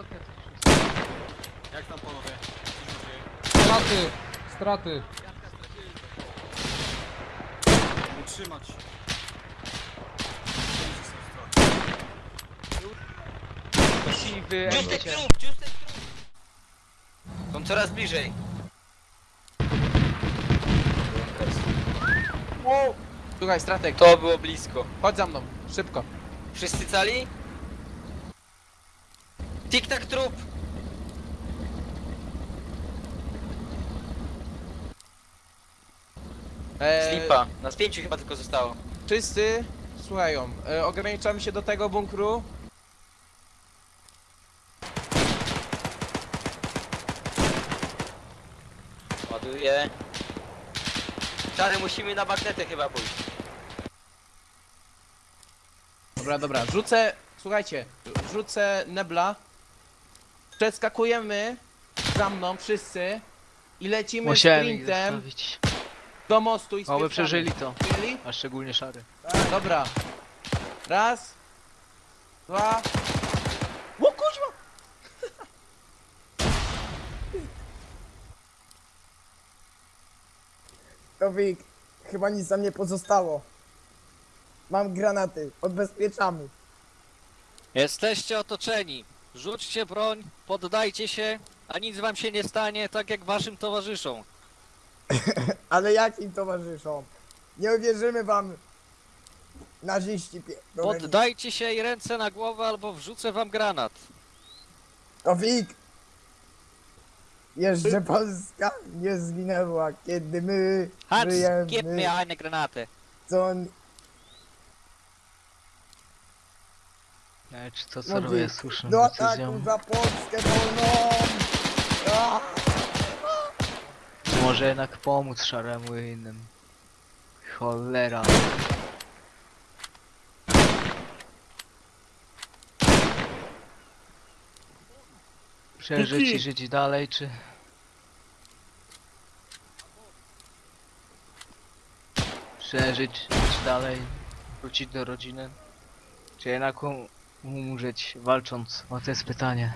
okna jest. Jak tam panowie? Straty! Straty! Utrzymać. Siwy, Ciustek Emicie. trup, ciustek trup! Są coraz bliżej. Słuchaj, stratek, To było blisko. chodź za mną, szybko. Wszyscy cali? Tik-tak trup! Eee, Slipa. Nas pięciu chyba tylko zostało. Wszyscy słuchają. E, ograniczamy się do tego bunkru. Ładuję. Czary musimy na bagnetę chyba pójść. Dobra, dobra, rzucę, słuchajcie, rzucę nebla. Przeskakujemy za mną wszyscy i lecimy Musiałem ich sprintem zostawić. do mostu i Oby spieprzamy. przeżyli to. A szczególnie szary. Dobra. Raz. Dwa. O kuźwa! Towik, chyba nic nam nie pozostało. Mam granaty, odbezpieczamy. Jesteście otoczeni. Rzućcie broń, poddajcie się, a nic wam się nie stanie, tak jak waszym towarzyszom. Ale jakim towarzyszom? Nie uwierzymy wam, naziści. Poddajcie się i ręce na głowę, albo wrzucę wam granat. Towik! Jeszcze Polska nie zginęła, kiedy my Hans, żyjemy. gib mir eine Granate. Co czy to No co robię dzie- jest słuszną Do decyzją. ataku za Polskę wolną! Może jednak pomóc szaremu i innym. Cholera. Przeżyć i żyć dalej, czy... Przeżyć, żyć dalej, wrócić do rodziny, czy jednak um- umrzeć walcząc? O to jest pytanie.